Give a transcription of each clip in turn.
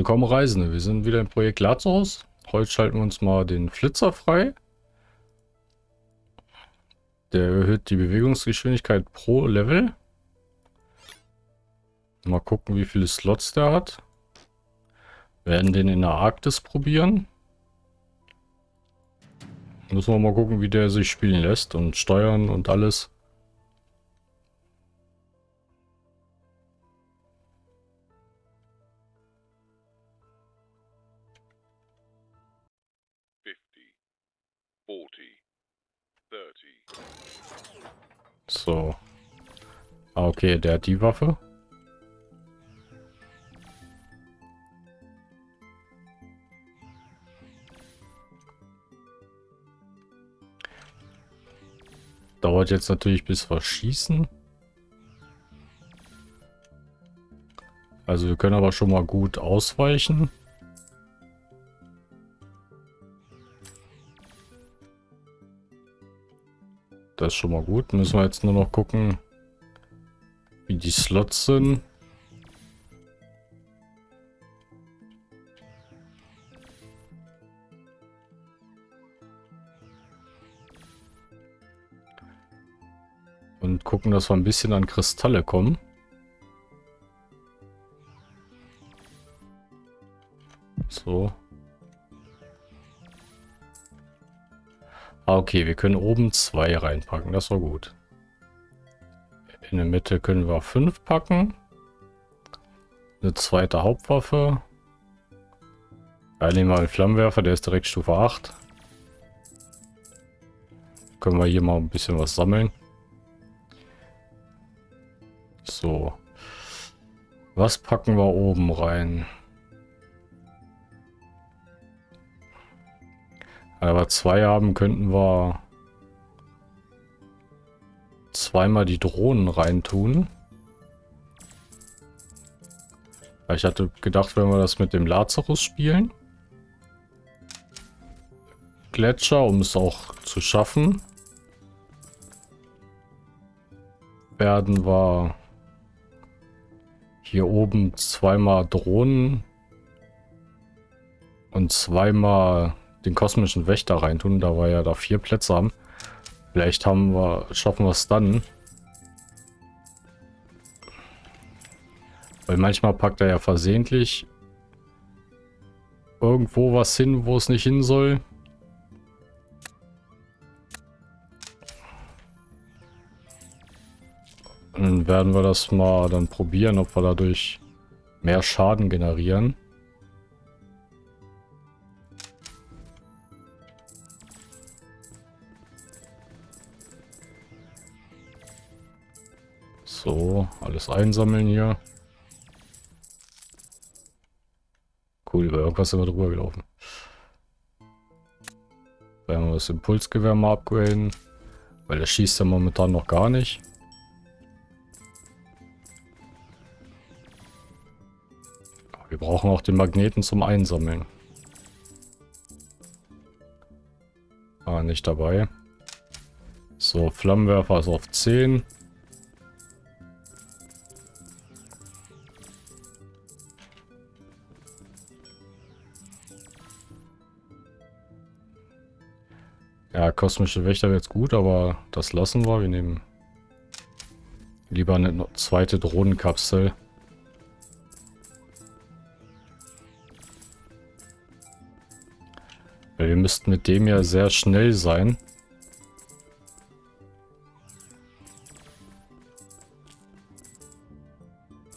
Willkommen Reisende, wir sind wieder im Projekt Lazarus. Heute schalten wir uns mal den Flitzer frei. Der erhöht die Bewegungsgeschwindigkeit pro Level. Mal gucken, wie viele Slots der hat. Wir werden den in der Arktis probieren. Müssen wir mal gucken, wie der sich spielen lässt und steuern und alles. So. Ah, okay, der hat die Waffe. Dauert jetzt natürlich bis wir schießen. Also wir können aber schon mal gut ausweichen. Das ist schon mal gut. Müssen wir jetzt nur noch gucken, wie die Slots sind. Und gucken, dass wir ein bisschen an Kristalle kommen. So. Ah, okay, wir können oben zwei reinpacken. Das war gut. In der Mitte können wir fünf packen. Eine zweite Hauptwaffe. Ja, nehmen wir einen Flammenwerfer, der ist direkt Stufe 8. Können wir hier mal ein bisschen was sammeln. So. Was packen wir oben rein? Aber zwei haben, könnten wir zweimal die Drohnen reintun. Ich hatte gedacht, wenn wir das mit dem Lazarus spielen. Gletscher, um es auch zu schaffen. Werden wir hier oben zweimal Drohnen und zweimal den kosmischen Wächter reintun, da wir ja da vier Plätze haben. Vielleicht haben wir, schaffen wir es dann. Weil manchmal packt er ja versehentlich irgendwo was hin, wo es nicht hin soll. Dann werden wir das mal dann probieren, ob wir dadurch mehr Schaden generieren. So, alles einsammeln hier. Cool, über irgendwas sind wir drüber gelaufen. Werden wir das Impulsgewehr mal upgraden. Weil der schießt ja momentan noch gar nicht. Wir brauchen auch den Magneten zum Einsammeln. Ah, nicht dabei. So, Flammenwerfer ist auf 10. kosmische Wächter wäre jetzt gut, aber das lassen wir. Wir nehmen lieber eine zweite Drohnenkapsel. Weil wir müssten mit dem ja sehr schnell sein.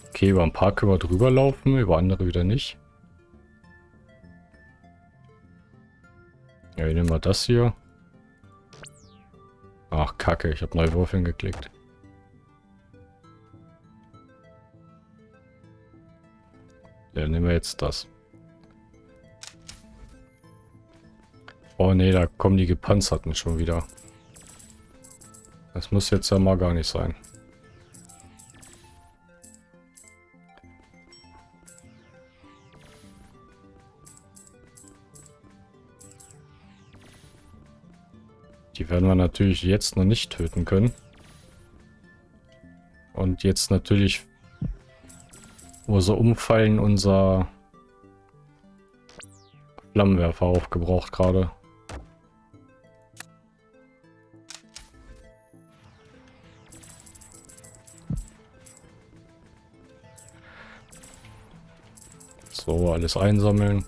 Okay, über ein paar können wir drüber laufen, über andere wieder nicht. Ja, wir nehmen mal das hier. Ach, kacke, ich habe Wurf hingeklickt. Ja, nehmen wir jetzt das. Oh ne, da kommen die Gepanzerten schon wieder. Das muss jetzt ja mal gar nicht sein. Die werden wir natürlich jetzt noch nicht töten können. Und jetzt natürlich, sie umfallen, unser Flammenwerfer aufgebraucht gerade. So, alles einsammeln.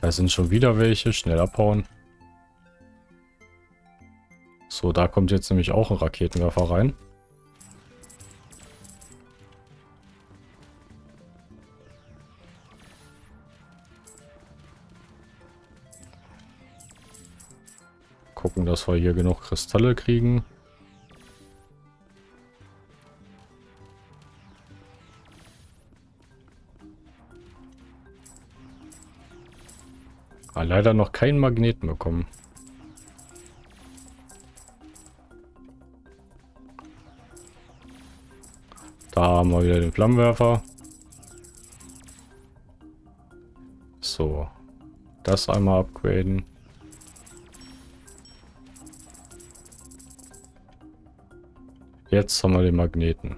Da sind schon wieder welche. Schnell abhauen. So, da kommt jetzt nämlich auch ein Raketenwerfer rein. Gucken, dass wir hier genug Kristalle kriegen. Ah, leider noch keinen Magneten bekommen. Haben wir wieder den Flammenwerfer. So. Das einmal upgraden. Jetzt haben wir den Magneten.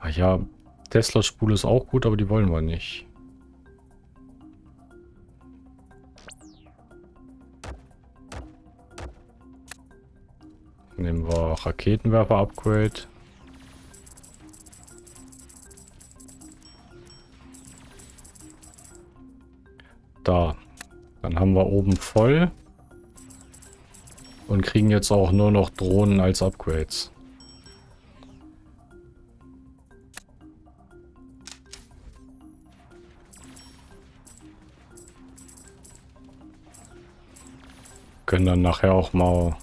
Ach ja, Tesla-Spule ist auch gut, aber die wollen wir nicht. Nehmen wir Raketenwerfer-Upgrade. Da. Dann haben wir oben voll. Und kriegen jetzt auch nur noch Drohnen als Upgrades. Können dann nachher auch mal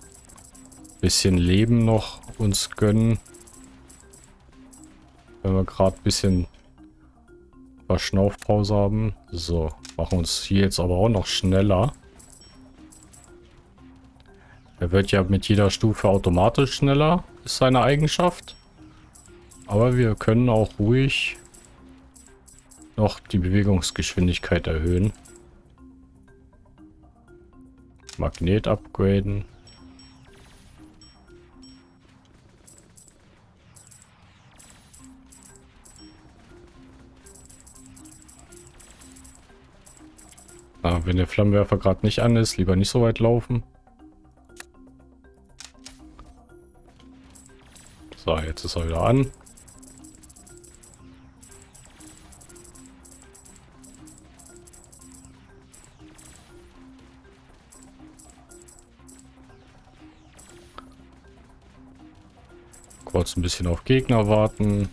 bisschen Leben noch uns gönnen. Wenn wir gerade ein bisschen Verschnaufpause haben. So. Machen uns hier jetzt aber auch noch schneller. Er wird ja mit jeder Stufe automatisch schneller, ist seine Eigenschaft. Aber wir können auch ruhig noch die Bewegungsgeschwindigkeit erhöhen. Magnet upgraden. Wenn der Flammenwerfer gerade nicht an ist, lieber nicht so weit laufen. So, jetzt ist er wieder an. Kurz ein bisschen auf Gegner warten.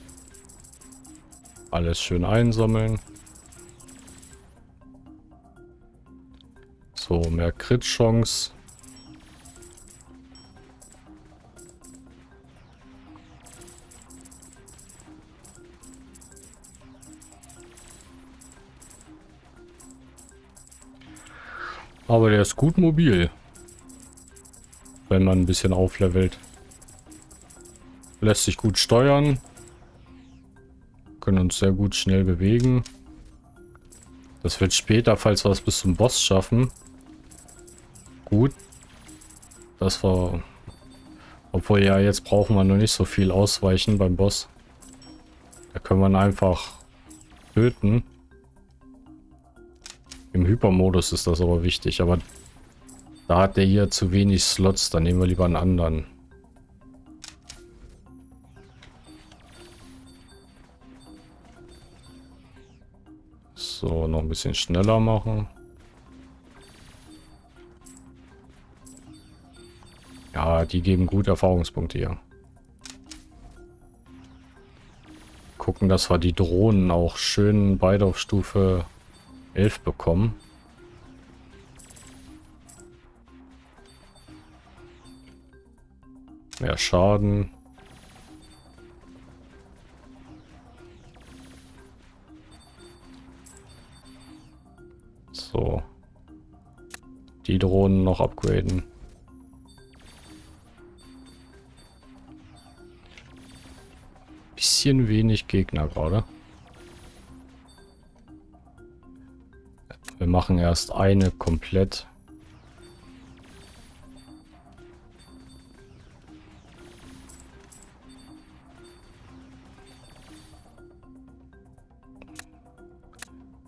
Alles schön einsammeln. Crit-Chance. Aber der ist gut mobil. Wenn man ein bisschen auflevelt. Lässt sich gut steuern. Können uns sehr gut schnell bewegen. Das wird später, falls wir es bis zum Boss schaffen, Das war... Obwohl ja, jetzt brauchen wir noch nicht so viel ausweichen beim Boss. Da können wir ihn einfach töten. Im Hypermodus ist das aber wichtig, aber da hat der hier zu wenig Slots, dann nehmen wir lieber einen anderen. So, noch ein bisschen schneller machen. Die geben gut Erfahrungspunkte hier. Gucken, dass wir die Drohnen auch schön beide auf Stufe 11 bekommen. Mehr Schaden. So. Die Drohnen noch upgraden. bisschen wenig Gegner gerade. Wir machen erst eine komplett.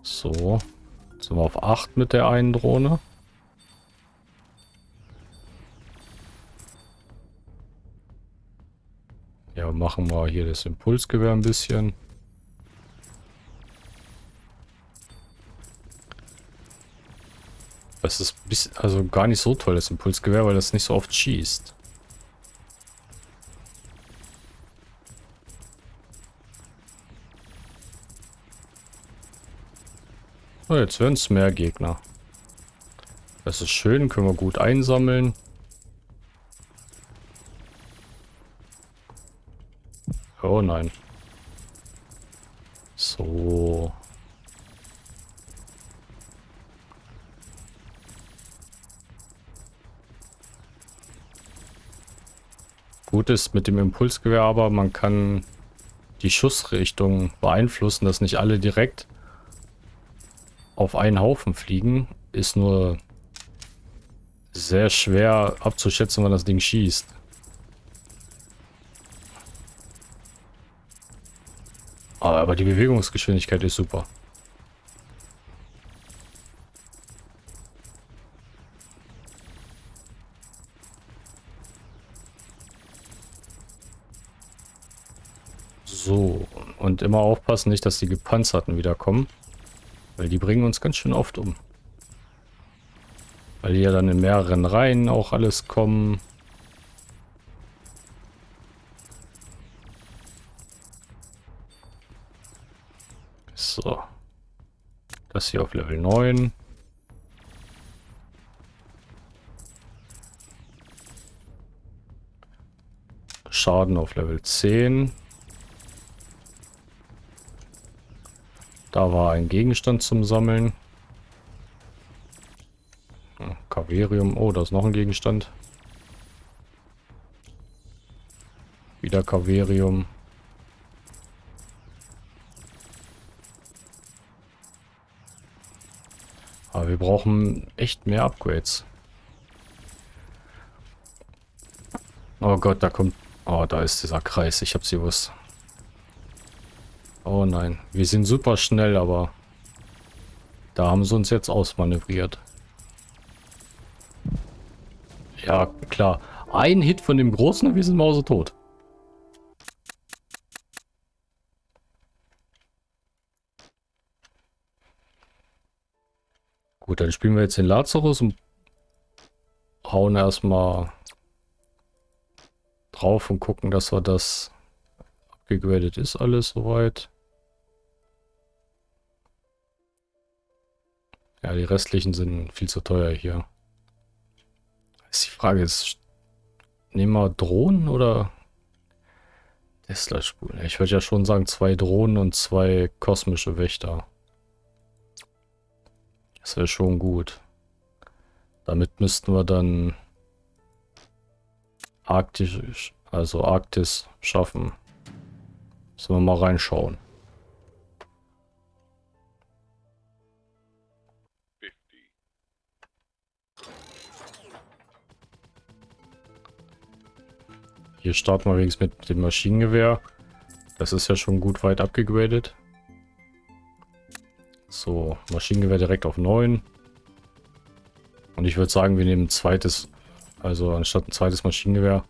So. Jetzt sind wir auf 8 mit der einen Drohne. Machen wir hier das Impulsgewehr ein bisschen. Das ist also gar nicht so toll, das Impulsgewehr, weil das nicht so oft schießt. Oh, jetzt werden es mehr Gegner. Das ist schön, können wir gut einsammeln. Oh nein. So. Gut ist mit dem Impulsgewehr aber, man kann die Schussrichtung beeinflussen, dass nicht alle direkt auf einen Haufen fliegen. Ist nur sehr schwer abzuschätzen, wann das Ding schießt. Aber die Bewegungsgeschwindigkeit ist super. So, und immer aufpassen, nicht, dass die Gepanzerten wiederkommen. Weil die bringen uns ganz schön oft um. Weil die ja dann in mehreren Reihen auch alles kommen. Das hier auf Level 9. Schaden auf Level 10. Da war ein Gegenstand zum Sammeln. Kaverium. Oh, da ist noch ein Gegenstand. Wieder Kaverium. Wir brauchen echt mehr Upgrades. Oh Gott, da kommt... Oh, da ist dieser Kreis. Ich hab's gewusst. Oh nein, wir sind super schnell, aber da haben sie uns jetzt ausmanövriert. Ja, klar. Ein Hit von dem Großen und wir sind Mause Gut, dann spielen wir jetzt den Lazarus und hauen erstmal drauf und gucken, dass wir das abgegradet ist alles soweit. Ja, die restlichen sind viel zu teuer hier. Ist die Frage, ist, nehmen wir Drohnen oder Tesla-Spulen? Ich würde ja schon sagen, zwei Drohnen und zwei kosmische Wächter. Das wäre schon gut. Damit müssten wir dann Arktisch, also Arktis schaffen. Müssen wir mal reinschauen. Hier starten wir übrigens mit dem Maschinengewehr. Das ist ja schon gut weit abgegradet. So, Maschinengewehr direkt auf 9. Und ich würde sagen, wir nehmen ein zweites, also anstatt ein zweites Maschinengewehr,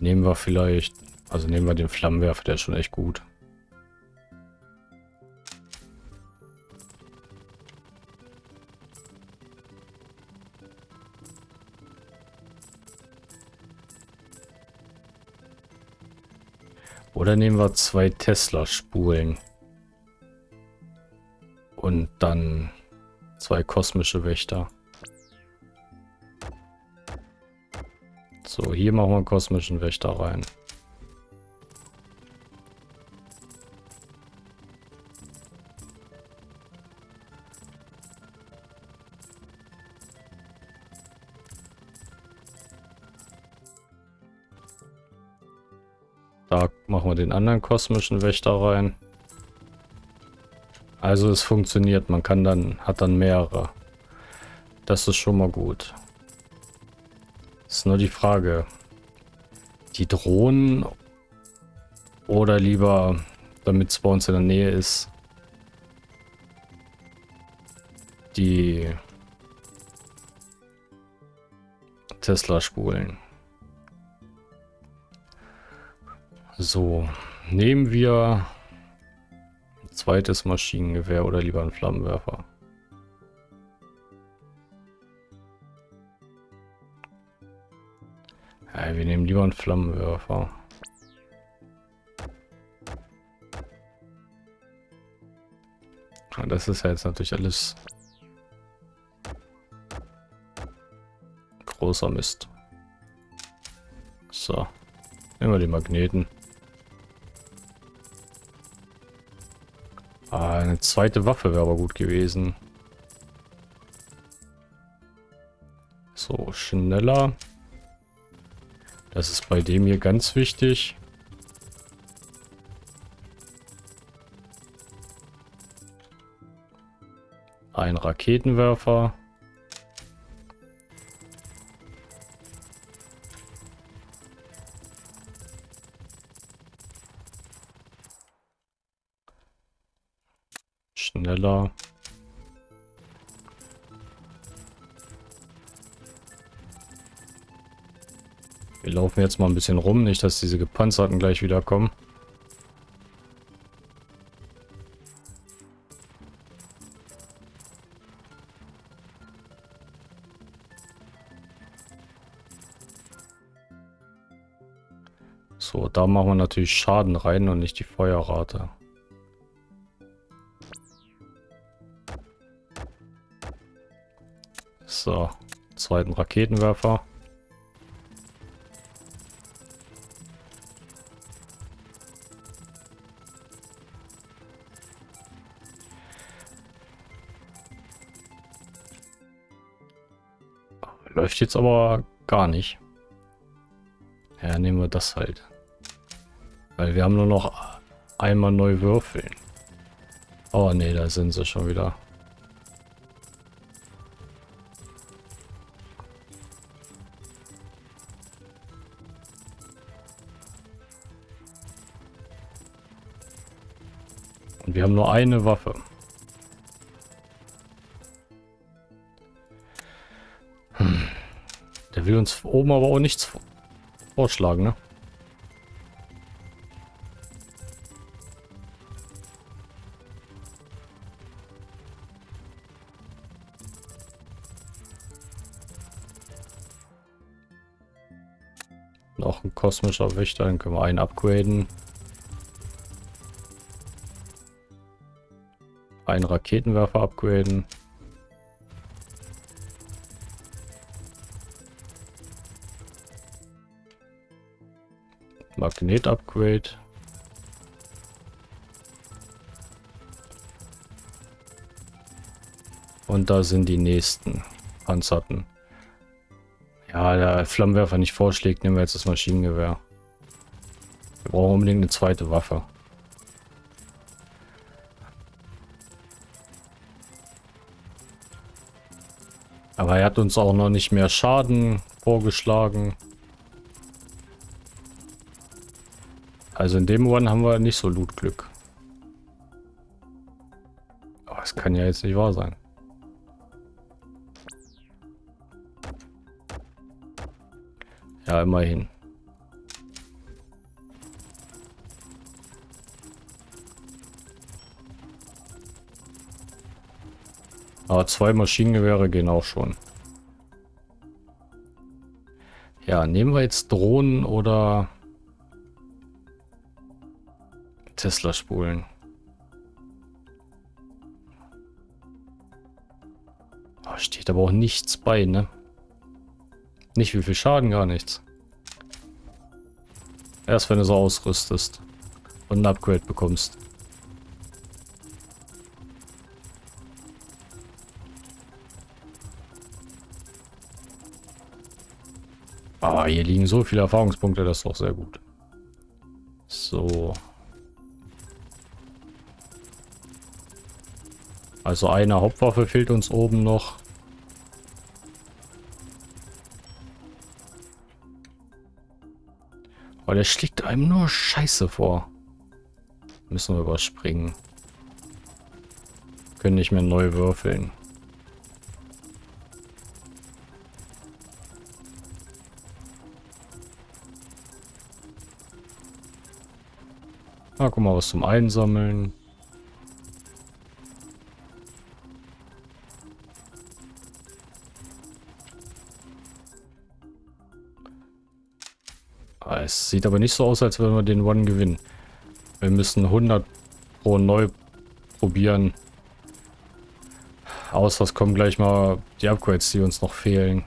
nehmen wir vielleicht, also nehmen wir den Flammenwerfer, der ist schon echt gut. Oder nehmen wir zwei Tesla-Spulen. Und dann zwei kosmische Wächter. So, hier machen wir einen kosmischen Wächter rein. Da machen wir den anderen kosmischen Wächter rein. Also es funktioniert, man kann dann, hat dann mehrere. Das ist schon mal gut. Ist nur die Frage, die Drohnen oder lieber, damit es bei uns in der Nähe ist, die Tesla-Spulen. So, nehmen wir zweites Maschinengewehr oder lieber einen Flammenwerfer. Ja, wir nehmen lieber einen Flammenwerfer. Das ist ja jetzt natürlich alles großer Mist. So, nehmen wir die Magneten. Eine zweite Waffe wäre aber gut gewesen. So, schneller. Das ist bei dem hier ganz wichtig. Ein Raketenwerfer. Schneller. Wir laufen jetzt mal ein bisschen rum, nicht dass diese Gepanzerten gleich wieder kommen. So, da machen wir natürlich Schaden rein und nicht die Feuerrate. So, zweiten Raketenwerfer. Läuft jetzt aber gar nicht. Ja, nehmen wir das halt. Weil wir haben nur noch einmal neu würfeln. Oh ne, da sind sie schon wieder. Und wir haben nur eine Waffe. Hm. Der will uns oben aber auch nichts vorschlagen, ne? Noch ein kosmischer Wächter, dann können wir einen upgraden. Einen Raketenwerfer upgraden. Magnet-Upgrade. Und da sind die nächsten Panzerten. Ja, der Flammenwerfer nicht vorschlägt, nehmen wir jetzt das Maschinengewehr. Wir brauchen unbedingt eine zweite Waffe. Er hat uns auch noch nicht mehr Schaden vorgeschlagen. Also in dem One haben wir nicht so Loot-Glück. Aber es kann ja jetzt nicht wahr sein. Ja, immerhin. Aber zwei Maschinengewehre gehen auch schon. Ja, nehmen wir jetzt Drohnen oder Tesla-Spulen. Oh, steht aber auch nichts bei, ne? Nicht wie viel Schaden, gar nichts. Erst wenn du so ausrüstest und ein Upgrade bekommst. Hier liegen so viele Erfahrungspunkte, das ist doch sehr gut. So. Also eine Hauptwaffe fehlt uns oben noch. Aber der schlägt einem nur Scheiße vor. Müssen wir überspringen. Können nicht mehr neu würfeln. Ah, guck mal, was zum Einsammeln. Ah, es sieht aber nicht so aus, als würden wir den One gewinnen. Wir müssen 100 pro neu probieren. Außer es kommen gleich mal die Upgrades, die uns noch fehlen.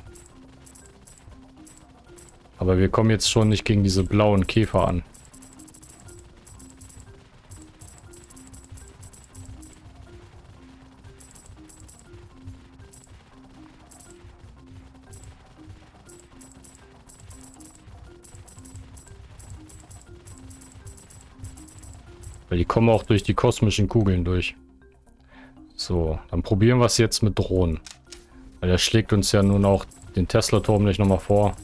Aber wir kommen jetzt schon nicht gegen diese blauen Käfer an. Kommen auch durch die kosmischen Kugeln durch. So, dann probieren wir es jetzt mit Drohnen. Weil er schlägt uns ja nun auch den Tesla-Turm nicht nochmal vor.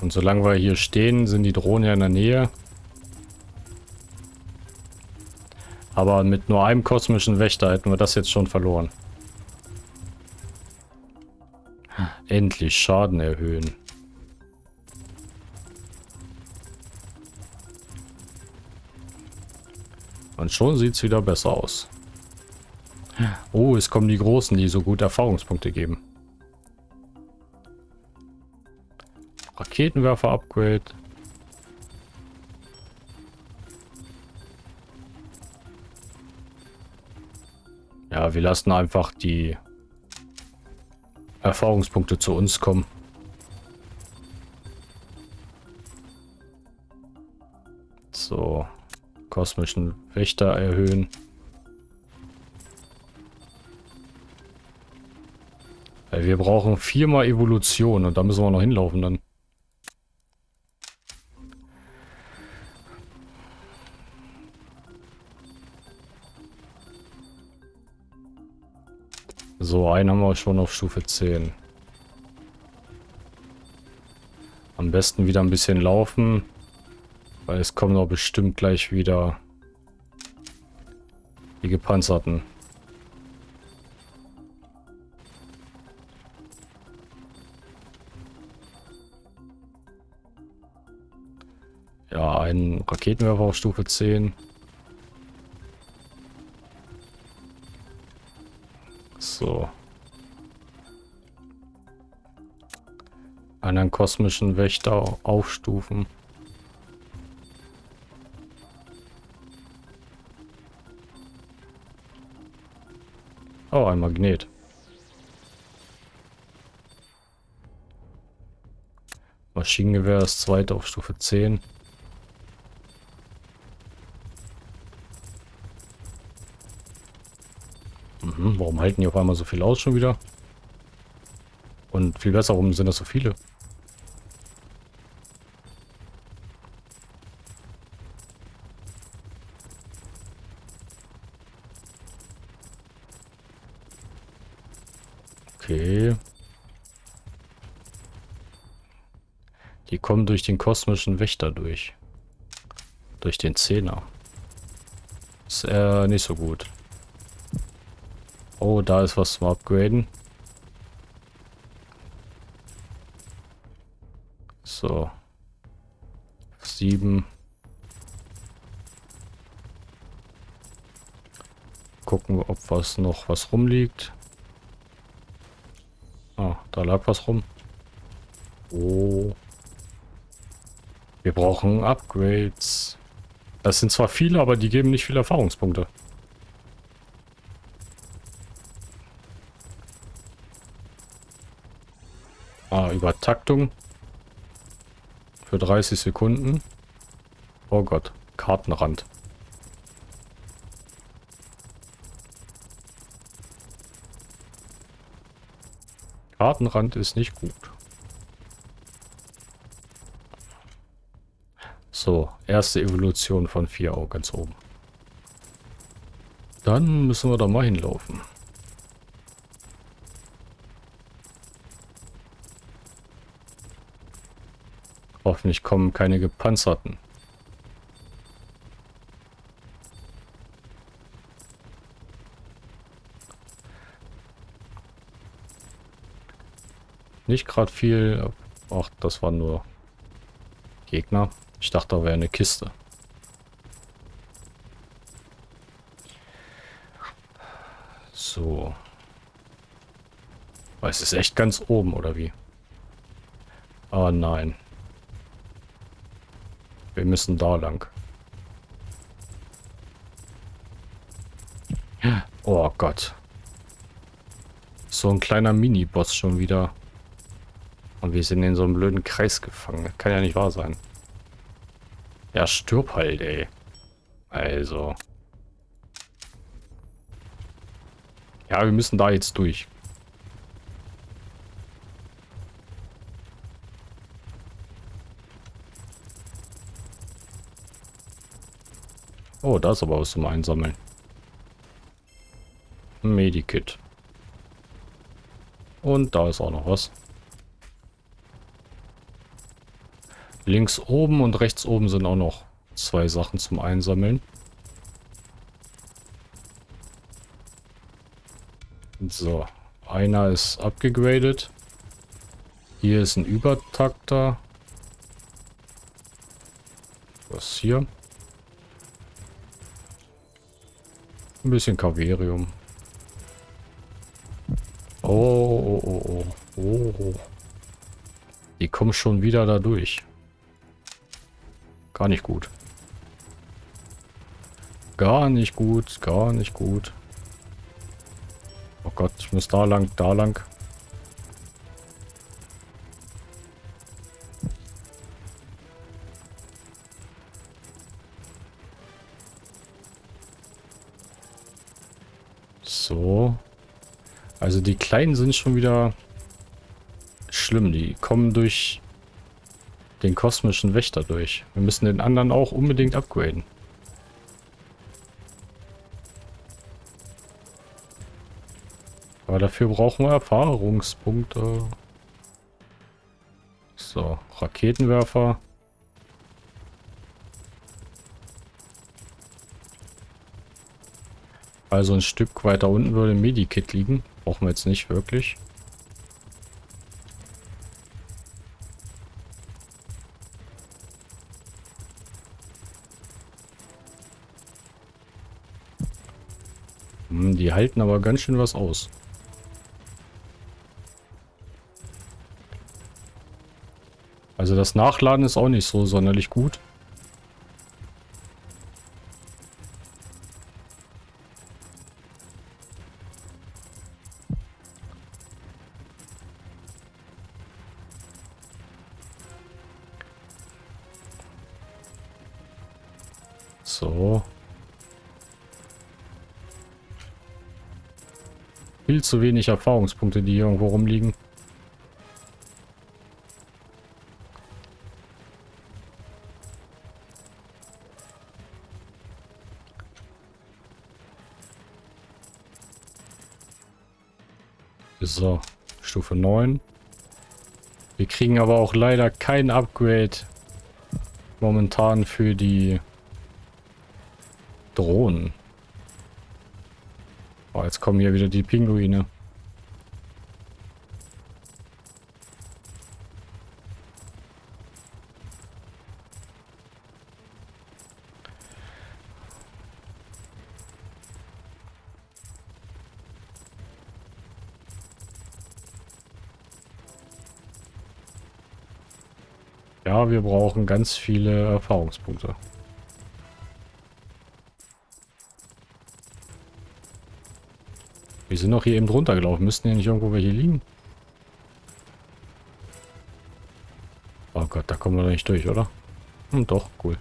Und solange wir hier stehen, sind die Drohnen ja in der Nähe. Aber mit nur einem kosmischen Wächter hätten wir das jetzt schon verloren. Endlich Schaden erhöhen. Und schon sieht es wieder besser aus. Oh, es kommen die Großen, die so gut Erfahrungspunkte geben. Raketenwerfer-Upgrade. Ja, wir lassen einfach die Erfahrungspunkte zu uns kommen. So kosmischen Wächter erhöhen. Weil wir brauchen viermal Evolution und da müssen wir noch hinlaufen dann. So, einen haben wir schon auf Stufe 10. Am besten wieder ein bisschen laufen. Weil es kommen doch bestimmt gleich wieder die gepanzerten. Ja, ein Raketenwerfer auf Stufe 10. So. Einen kosmischen Wächter aufstufen. Oh, ein Magnet. Maschinengewehr ist zweite auf Stufe 10. Mhm, warum halten die auf einmal so viel aus schon wieder? Und viel besser, warum sind das so viele? Okay. Die kommen durch den kosmischen Wächter durch. Durch den Zehner. Ist äh, nicht so gut. Oh, da ist was zum Upgraden. So. Sieben. Gucken, ob was noch was rumliegt. Ah, da lag was rum. Oh. Wir brauchen Upgrades. Das sind zwar viele, aber die geben nicht viele Erfahrungspunkte. Ah, Übertaktung. Für 30 Sekunden. Oh Gott, Kartenrand. Kartenrand ist nicht gut. So, erste Evolution von vier auch ganz oben. Dann müssen wir da mal hinlaufen. Hoffentlich kommen keine gepanzerten. nicht gerade viel. Ach, das waren nur Gegner. Ich dachte, da wäre eine Kiste. So. Aber es ist echt ganz oben, oder wie? Ah, nein. Wir müssen da lang. Oh Gott. So ein kleiner Mini-Boss schon wieder. Und wir sind in so einem blöden Kreis gefangen. Kann ja nicht wahr sein. Ja, stirb halt, ey. Also. Ja, wir müssen da jetzt durch. Oh, da ist aber was zum Einsammeln. Medikit. Und da ist auch noch was. Links oben und rechts oben sind auch noch zwei Sachen zum Einsammeln. So, einer ist abgegradet. Hier ist ein Übertakter. Was hier? Ein bisschen Kaverium. Oh, oh, oh, oh, oh. Die kommen schon wieder da durch. Gar nicht gut. Gar nicht gut, gar nicht gut. Oh Gott, ich muss da lang, da lang. So. Also die Kleinen sind schon wieder schlimm. Die kommen durch den kosmischen Wächter durch. Wir müssen den anderen auch unbedingt upgraden. Aber dafür brauchen wir Erfahrungspunkte. So, Raketenwerfer. Also ein Stück weiter unten würde ein Medikit liegen. Brauchen wir jetzt nicht wirklich. Die halten aber ganz schön was aus. Also das Nachladen ist auch nicht so sonderlich gut. So. Viel zu wenig Erfahrungspunkte, die hier irgendwo rumliegen. So, Stufe 9. Wir kriegen aber auch leider kein Upgrade momentan für die Drohnen. Oh, jetzt kommen hier wieder die Pinguine. Ja, wir brauchen ganz viele Erfahrungspunkte. Wir sind doch hier eben drunter gelaufen. Müssten hier nicht irgendwo welche liegen? Oh Gott, da kommen wir nicht durch, oder? Hm, doch, cool.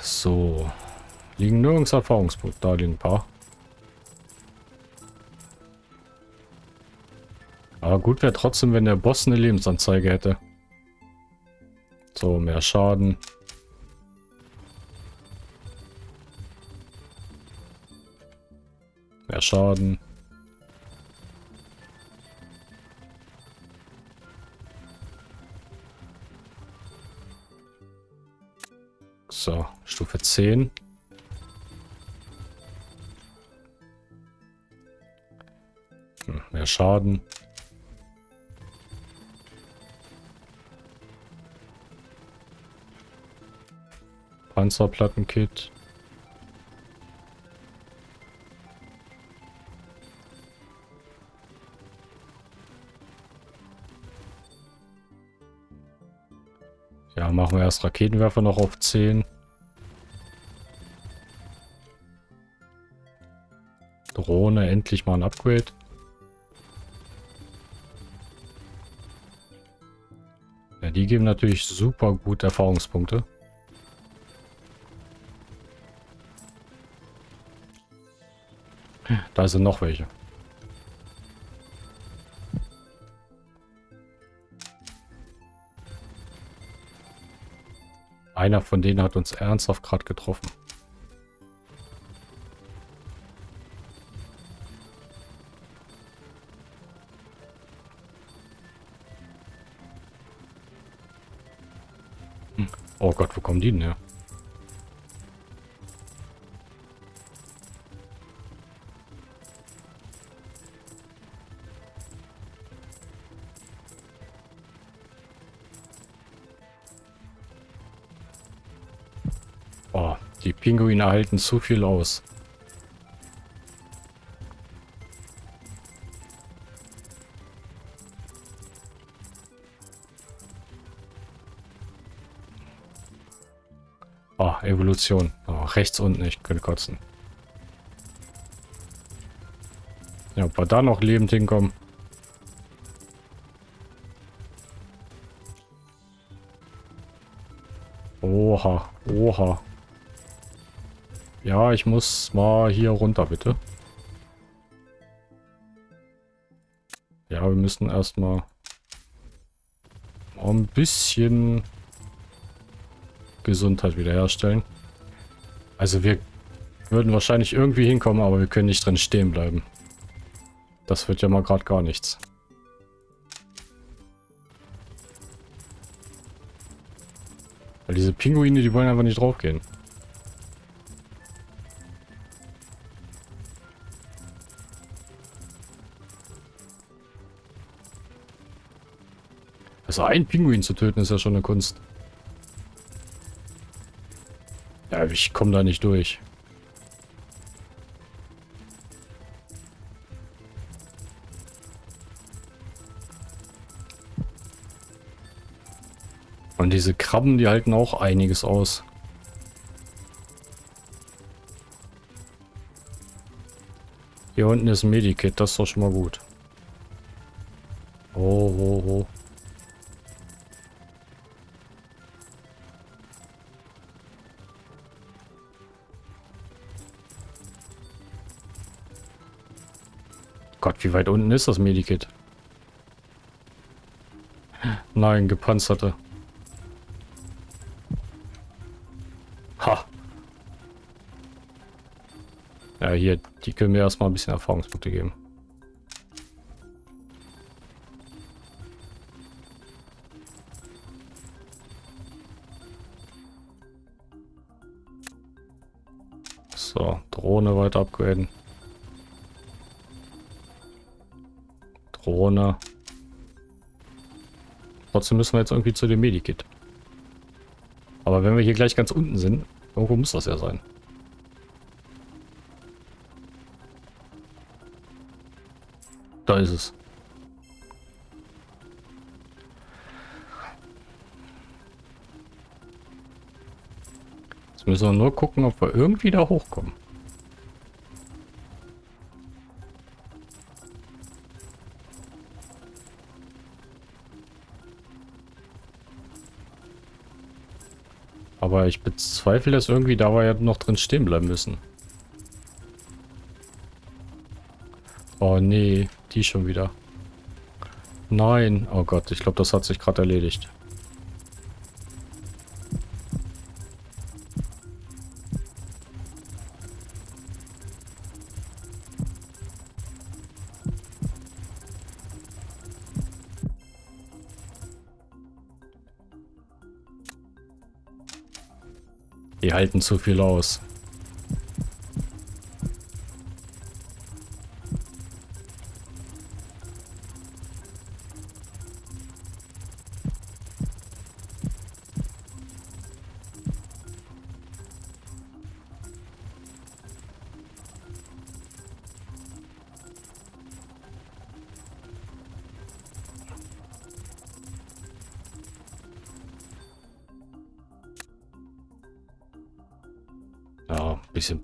So. Liegen nirgends Erfahrungspunkte. Da liegen ein paar. Aber gut wäre trotzdem, wenn der Boss eine Lebensanzeige hätte. So, mehr Schaden. mehr Schaden. So, Stufe 10. Hm, mehr Schaden. Panzerplattenkit. Machen wir erst Raketenwerfer noch auf 10. Drohne, endlich mal ein Upgrade. Ja, die geben natürlich super gut Erfahrungspunkte. Da sind noch welche. Einer von denen hat uns ernsthaft gerade getroffen. Hm. Oh Gott, wo kommen die denn her? Pinguine halten zu viel aus. Oh, Evolution. Oh, rechts unten, ich könnte kotzen. Ja, ob wir da noch lebend hinkommen. Ja, ich muss mal hier runter, bitte. Ja, wir müssen erstmal ein bisschen Gesundheit wiederherstellen. Also wir würden wahrscheinlich irgendwie hinkommen, aber wir können nicht drin stehen bleiben. Das wird ja mal gerade gar nichts. Weil diese Pinguine, die wollen einfach nicht draufgehen. Also ein Pinguin zu töten ist ja schon eine Kunst. Ja, ich komme da nicht durch. Und diese Krabben, die halten auch einiges aus. Hier unten ist ein Medikit, das ist doch schon mal gut. Wie weit unten ist das Medikit? Nein, gepanzerte. Ha. Ja, hier, die können mir erstmal ein bisschen Erfahrungspunkte geben. So, Drohne weiter upgraden. Drohne. Trotzdem müssen wir jetzt irgendwie zu dem Medikit. Aber wenn wir hier gleich ganz unten sind, irgendwo muss das ja sein. Da ist es. Jetzt müssen wir nur gucken, ob wir irgendwie da hochkommen. Aber ich bezweifle, dass irgendwie da wir ja noch drin stehen bleiben müssen. Oh nee, die schon wieder. Nein. Oh Gott, ich glaube, das hat sich gerade erledigt. Die halten zu viel aus.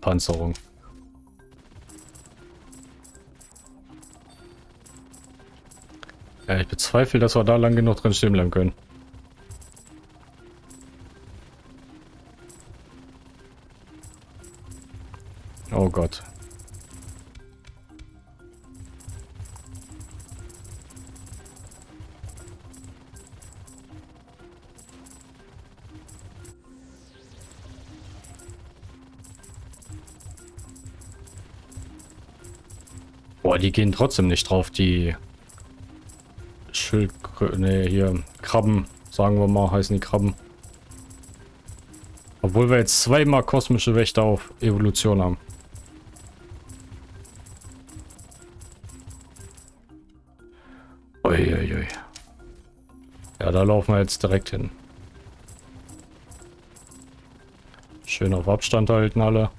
Panzerung. Ja, ich bezweifle, dass wir da lang genug drin stehen bleiben können. Oh Gott. Boah, die gehen trotzdem nicht drauf, die Schild... Ne, hier, Krabben, sagen wir mal, heißen die Krabben. Obwohl wir jetzt zweimal kosmische Wächter auf Evolution haben. Uiuiui. Ja, da laufen wir jetzt direkt hin. Schön auf Abstand halten alle.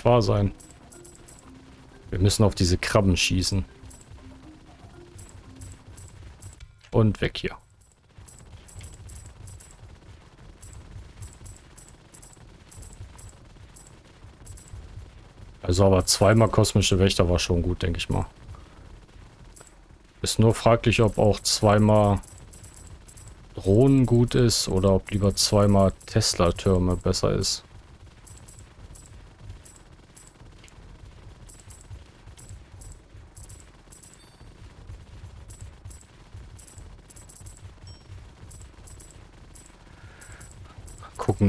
Nicht wahr sein. Wir müssen auf diese Krabben schießen. Und weg hier. Also aber zweimal kosmische Wächter war schon gut, denke ich mal. Ist nur fraglich, ob auch zweimal Drohnen gut ist oder ob lieber zweimal Tesla-Türme besser ist.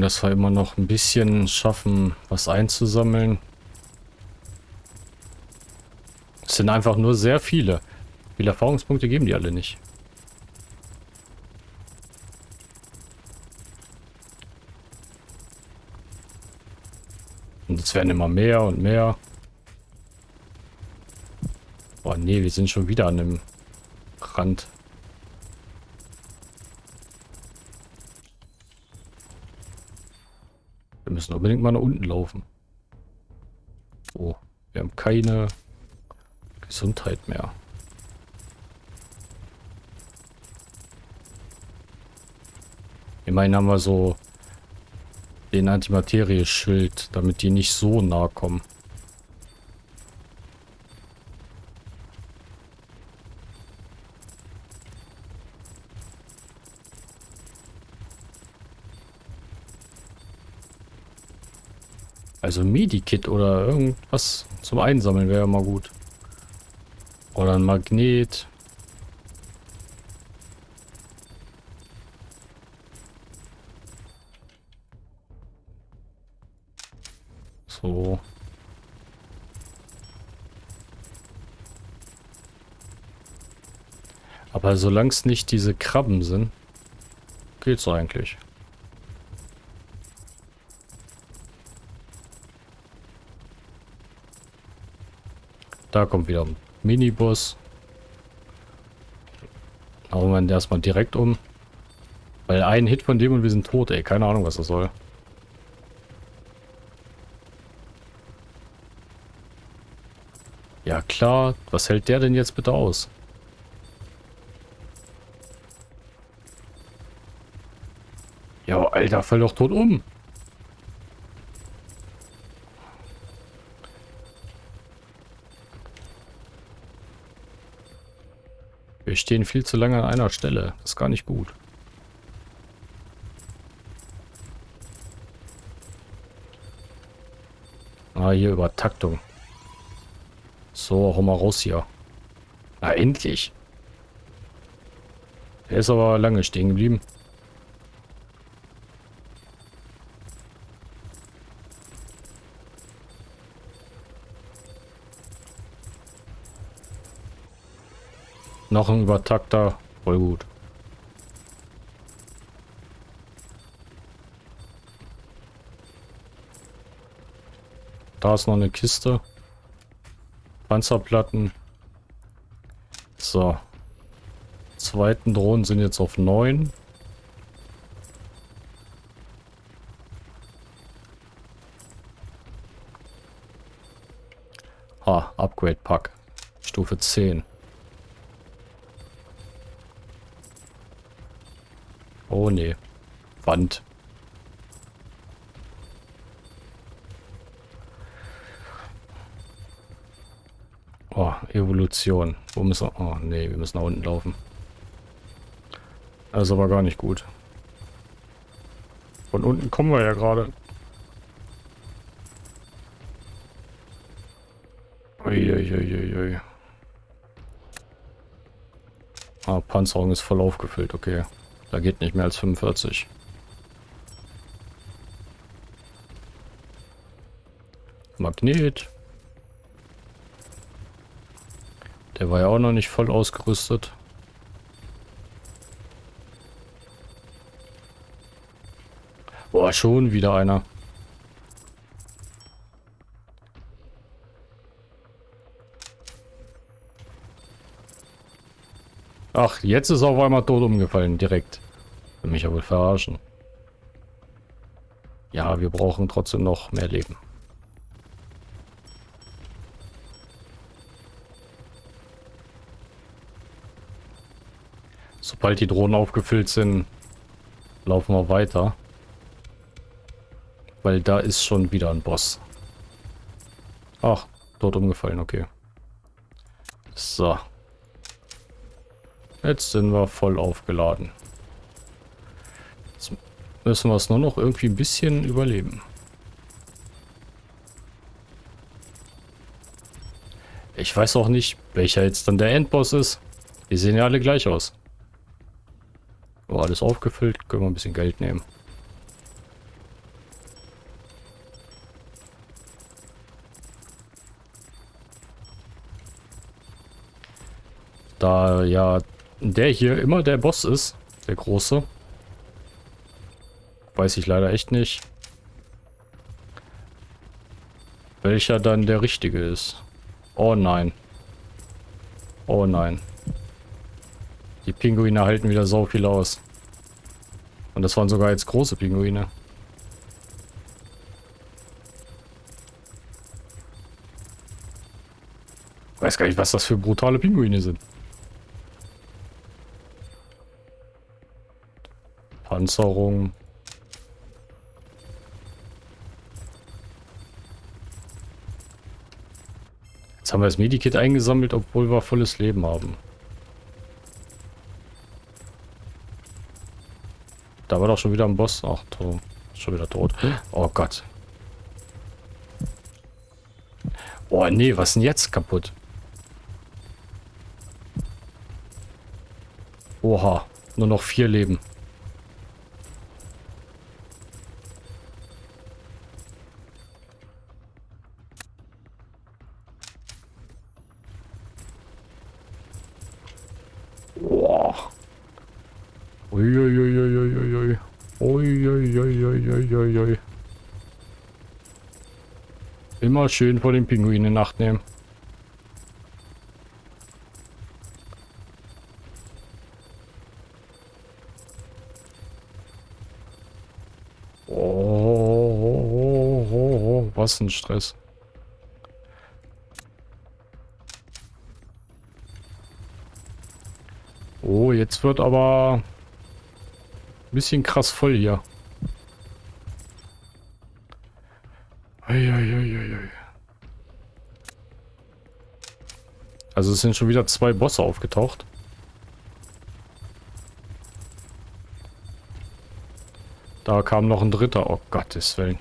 Dass wir immer noch ein bisschen schaffen, was einzusammeln. Es sind einfach nur sehr viele. Viele Erfahrungspunkte geben die alle nicht? Und es werden immer mehr und mehr. Oh nee, wir sind schon wieder an dem Rand. Müssen unbedingt mal nach unten laufen. Oh, wir haben keine Gesundheit mehr. Immerhin haben wir so den Antimaterie-Schild, damit die nicht so nah kommen. Also Medikit oder irgendwas zum Einsammeln wäre ja mal gut. Oder ein Magnet. So. Aber solange es nicht diese Krabben sind, geht's eigentlich. Da kommt wieder ein Minibus. Hauen wir erstmal direkt um. Weil ein Hit von dem und wir sind tot, ey. Keine Ahnung, was das soll. Ja klar, was hält der denn jetzt bitte aus? Ja, Alter, fall doch tot um. Stehen viel zu lange an einer Stelle. Das ist gar nicht gut. Ah, hier Übertaktung. So, hau mal raus hier. Na, endlich. Der ist aber lange stehen geblieben. Noch ein Übertakter. Voll gut. Da ist noch eine Kiste. Panzerplatten. So. Zweiten Drohnen sind jetzt auf 9. Ha, Upgrade Pack. Stufe Stufe 10. Oh nee. Wand. Oh, Evolution. Wo müssen wir... Oh nee, wir müssen nach unten laufen. Das ist aber gar nicht gut. Von unten kommen wir ja gerade. Uiuiuiui. Ah, Panzerung ist voll aufgefüllt, okay. Da geht nicht mehr als 45. Magnet. Der war ja auch noch nicht voll ausgerüstet. Boah, schon wieder einer. Ach, jetzt ist auf einmal tot umgefallen, direkt. Will mich ja wohl verarschen. Ja, wir brauchen trotzdem noch mehr Leben. Sobald die Drohnen aufgefüllt sind, laufen wir weiter. Weil da ist schon wieder ein Boss. Ach, dort umgefallen, okay. So. Jetzt sind wir voll aufgeladen. Jetzt müssen wir es nur noch irgendwie ein bisschen überleben. Ich weiß auch nicht, welcher jetzt dann der Endboss ist. Die sehen ja alle gleich aus. Oh, alles aufgefüllt. Können wir ein bisschen Geld nehmen. Da ja der hier immer der Boss ist, der große. Weiß ich leider echt nicht. Welcher dann der richtige ist. Oh nein. Oh nein. Die Pinguine halten wieder so viel aus. Und das waren sogar jetzt große Pinguine. weiß gar nicht, was das für brutale Pinguine sind. Panzerung. Jetzt haben wir das Medikit eingesammelt, obwohl wir volles Leben haben. Da war doch schon wieder ein Boss. Ach, schon wieder tot. Oh Gott. Oh nee, was ist denn jetzt kaputt? Oha, nur noch vier Leben. Uiuiuiuiui. Uiuiuiuiui. Immer schön vor den Pinguinen in nehmen. Oh, was ein Stress. Oh, jetzt wird aber bisschen krass voll hier. Eieieiei. Also es sind schon wieder zwei Bosse aufgetaucht. Da kam noch ein dritter. Oh Gottes Willen.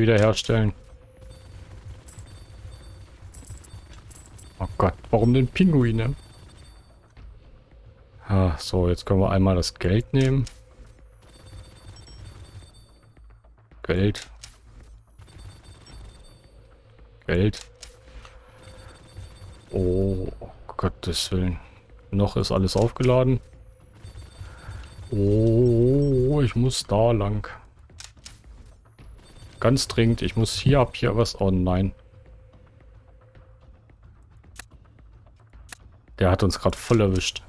Wiederherstellen. Oh Gott, warum denn Pinguine? Ah, so, jetzt können wir einmal das Geld nehmen. Geld. Geld. Oh, oh Gottes Willen. Noch ist alles aufgeladen. Oh, ich muss da lang. Ganz dringend, ich muss hier ab hier was. Oh nein. Der hat uns gerade voll erwischt.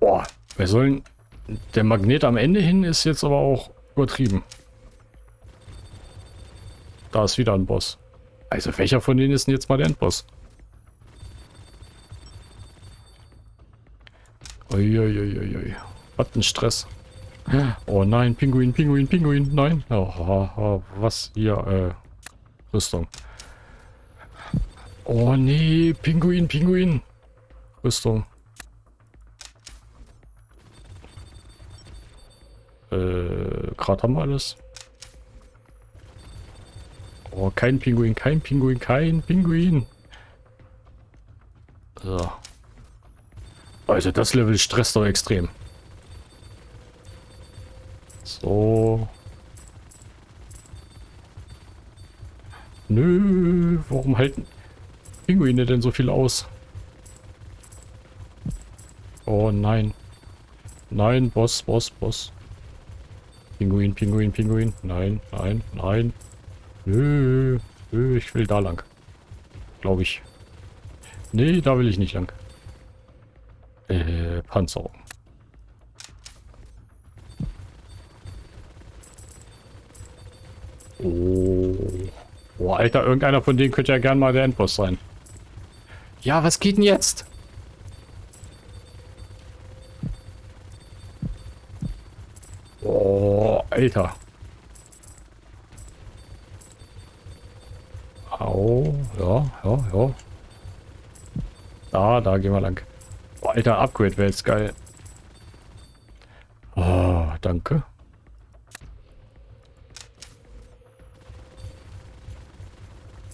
Boah, wir sollen... Der Magnet am Ende hin ist jetzt aber auch übertrieben. Da ist wieder ein Boss. Also welcher von denen ist denn jetzt mal der Endboss? Uiuiuiui. Was ein Stress. Oh nein, Pinguin, Pinguin, Pinguin, nein. Oh, oh, was hier, äh, Rüstung. Oh nee, Pinguin, Pinguin. Rüstung. Äh, gerade haben wir alles. Oh, kein Pinguin, kein Pinguin, kein Pinguin. So. Also das Level stresst doch extrem. So. Nö, warum halten Pinguine denn so viel aus? Oh nein. Nein, Boss, Boss, Boss. Pinguin, Pinguin, Pinguin. Nein, nein, nein. Nö, nö, ich will da lang. Glaube ich. Nee, da will ich nicht lang. Panzerung. Oh. Oh, Alter, irgendeiner von denen könnte ja gern mal der Endboss sein. Ja, was geht denn jetzt? Oh, Alter. Au, ja, ja, ja. Da, da gehen wir lang. Alter, Upgrade wäre jetzt geil. Oh, danke.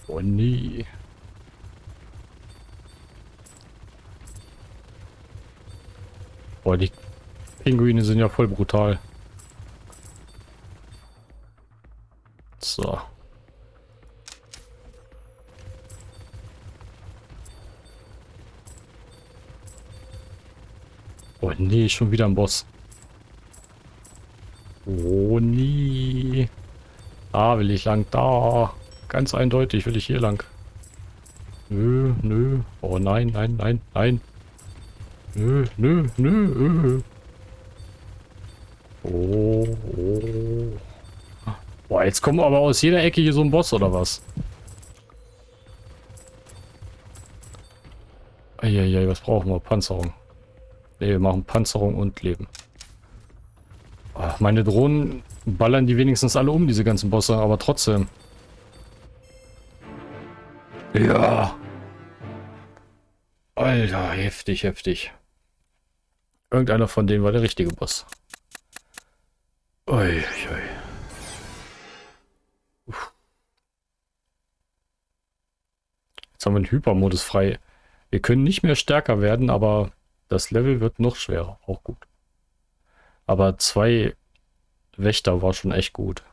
Oh nee. Boah, die Pinguine sind ja voll brutal. Nee, schon wieder ein Boss. Oh nee. Da will ich lang, da. Ganz eindeutig will ich hier lang. Nö, nö. Oh nein, nein, nein, nein. Nö, nö, nö. Oh, oh. Boah, jetzt kommen aber aus jeder Ecke hier so ein Boss oder was? Eieiei, was brauchen wir? Panzerung. Ne, wir machen Panzerung und Leben. Ach, meine Drohnen ballern die wenigstens alle um, diese ganzen Bosse, aber trotzdem. Ja. Alter, heftig, heftig. Irgendeiner von denen war der richtige Boss. Ui, ui. Jetzt haben wir den Hypermodus frei. Wir können nicht mehr stärker werden, aber das Level wird noch schwerer. Auch gut. Aber zwei Wächter war schon echt gut.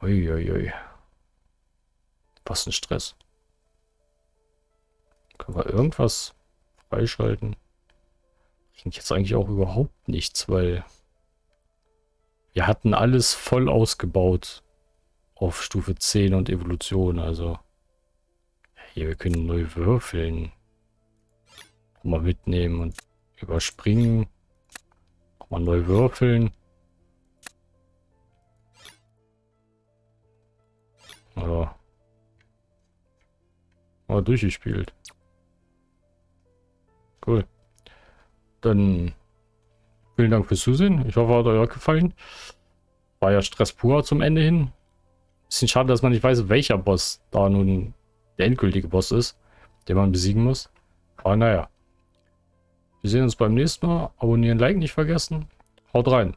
Uiuiui. Was ein Stress. Können wir irgendwas freischalten? Bringt jetzt eigentlich auch überhaupt nichts, weil wir hatten alles voll ausgebaut auf Stufe 10 und Evolution, also hier, wir können neu würfeln. Mal mitnehmen und überspringen. Mal neu würfeln. Ja. Mal durchgespielt. Cool. Dann vielen Dank fürs Zusehen. Ich hoffe, hat euch gefallen. War ja Stress pur zum Ende hin. Bisschen schade, dass man nicht weiß, welcher Boss da nun der endgültige Boss ist, den man besiegen muss. Aber naja. Wir sehen uns beim nächsten Mal. Abonnieren, Like nicht vergessen. Haut rein.